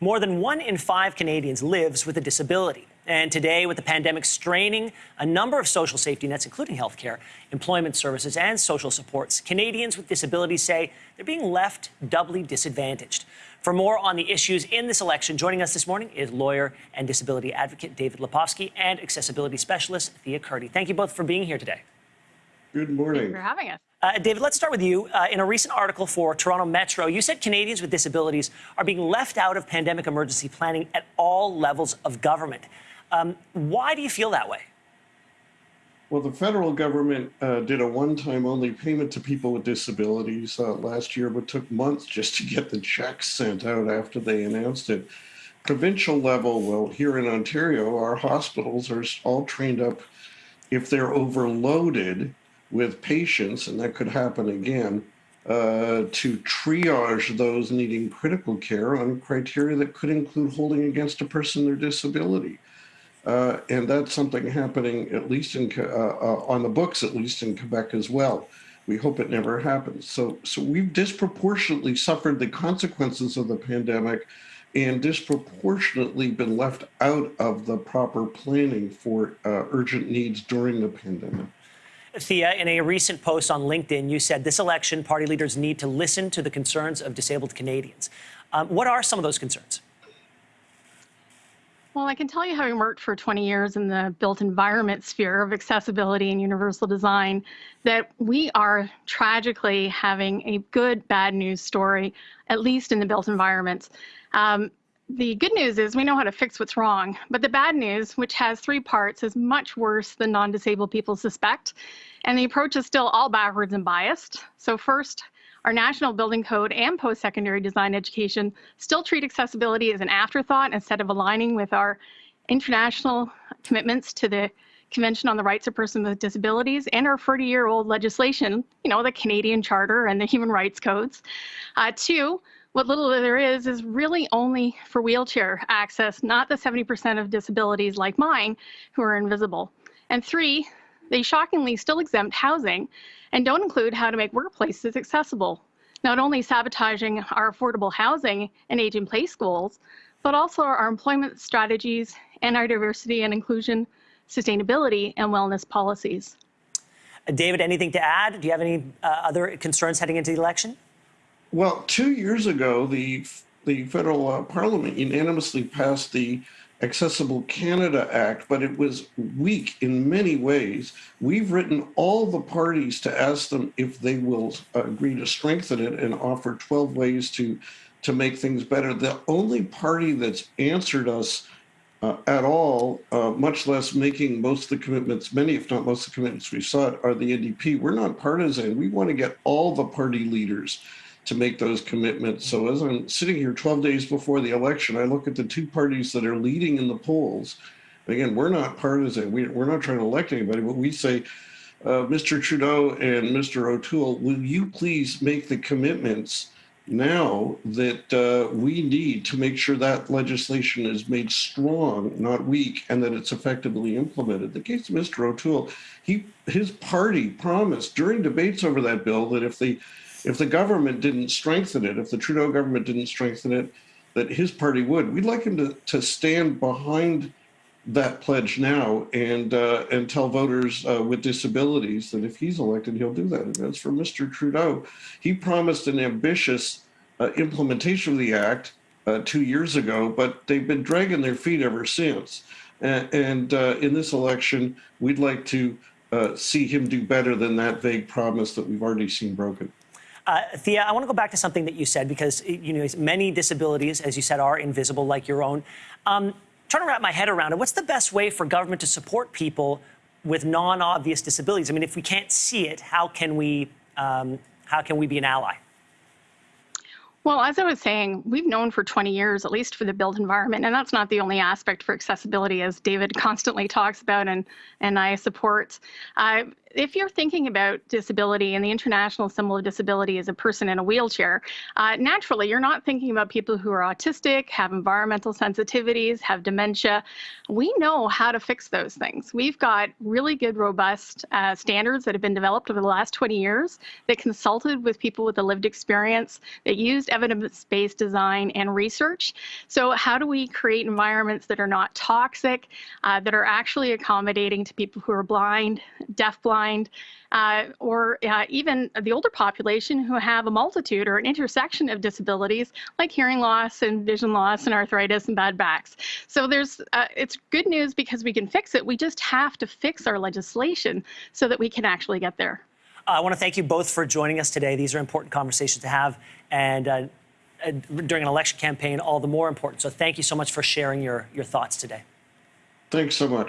More than one in five Canadians lives with a disability. And today, with the pandemic straining a number of social safety nets, including healthcare, employment services, and social supports, Canadians with disabilities say they're being left doubly disadvantaged. For more on the issues in this election, joining us this morning is lawyer and disability advocate David Lepofsky and accessibility specialist Thea Kurdi. Thank you both for being here today. Good morning. Thank you for having us. Uh, David, let's start with you. Uh, in a recent article for Toronto Metro, you said Canadians with disabilities are being left out of pandemic emergency planning at all levels of government. Um, why do you feel that way? Well, the federal government uh, did a one-time only payment to people with disabilities uh, last year, but took months just to get the checks sent out after they announced it. Provincial level, well, here in Ontario, our hospitals are all trained up if they're overloaded with patients, and that could happen again, uh, to triage those needing critical care on criteria that could include holding against a person their disability. Uh, and that's something happening at least in uh, uh, on the books, at least in Quebec as well. We hope it never happens. So, so we've disproportionately suffered the consequences of the pandemic and disproportionately been left out of the proper planning for uh, urgent needs during the pandemic. Thea, in a recent post on LinkedIn, you said this election, party leaders need to listen to the concerns of disabled Canadians. Um, what are some of those concerns? Well, I can tell you, having worked for 20 years in the built environment sphere of accessibility and universal design, that we are tragically having a good bad news story, at least in the built environments. Um, the good news is we know how to fix what's wrong, but the bad news, which has three parts, is much worse than non disabled people suspect. And the approach is still all backwards and biased. So, first, our national building code and post secondary design education still treat accessibility as an afterthought instead of aligning with our international commitments to the Convention on the Rights of Persons with Disabilities and our 40 year old legislation, you know, the Canadian Charter and the Human Rights Codes. Uh, two, what little there is is really only for wheelchair access, not the 70% of disabilities like mine who are invisible. And three, they shockingly still exempt housing and don't include how to make workplaces accessible, not only sabotaging our affordable housing and age in place goals, but also our employment strategies and our diversity and inclusion, sustainability, and wellness policies. David, anything to add? Do you have any uh, other concerns heading into the election? Well, two years ago, the the federal uh, parliament unanimously passed the Accessible Canada Act, but it was weak in many ways. We've written all the parties to ask them if they will agree to strengthen it and offer 12 ways to to make things better. The only party that's answered us uh, at all, uh, much less making most of the commitments, many if not most of the commitments we sought, are the NDP. We're not partisan. We want to get all the party leaders to make those commitments. So as I'm sitting here 12 days before the election, I look at the two parties that are leading in the polls. And again, we're not partisan. We, are not trying to elect anybody, but we say, uh, Mr. Trudeau and Mr. O'Toole, will you please make the commitments now that uh, we need to make sure that legislation is made strong, not weak, and that it's effectively implemented. The case of Mr. O'Toole, he his party promised during debates over that bill that if the if the government didn't strengthen it, if the Trudeau government didn't strengthen it, that his party would. We'd like him to, to stand behind that pledge now and uh, and tell voters uh, with disabilities that if he's elected, he'll do that. And as for Mr. Trudeau, he promised an ambitious uh, implementation of the act uh, two years ago, but they've been dragging their feet ever since. And, uh, in this election, we'd like to uh, see him do better than that vague promise that we've already seen broken. Uh, Thea, I want to go back to something that you said because you know many disabilities, as you said, are invisible, like your own. Um, trying to wrap my head around it. What's the best way for government to support people with non-obvious disabilities? I mean, if we can't see it, how can we um, how can we be an ally? Well, as I was saying, we've known for 20 years, at least for the built environment, and that's not the only aspect for accessibility, as David constantly talks about and, and I support. Uh, if you're thinking about disability and the international symbol of disability is a person in a wheelchair, uh, naturally you're not thinking about people who are autistic, have environmental sensitivities, have dementia. We know how to fix those things. We've got really good, robust uh, standards that have been developed over the last 20 years that consulted with people with a lived experience, that used evidence-based design and research. So how do we create environments that are not toxic, uh, that are actually accommodating to people who are blind, deafblind, uh, or uh, even the older population who have a multitude or an intersection of disabilities like hearing loss and vision loss and arthritis and bad backs. So there's, uh, it's good news because we can fix it. We just have to fix our legislation so that we can actually get there. Uh, I want to thank you both for joining us today. These are important conversations to have, and uh, uh, during an election campaign, all the more important. So thank you so much for sharing your, your thoughts today. Thanks so much.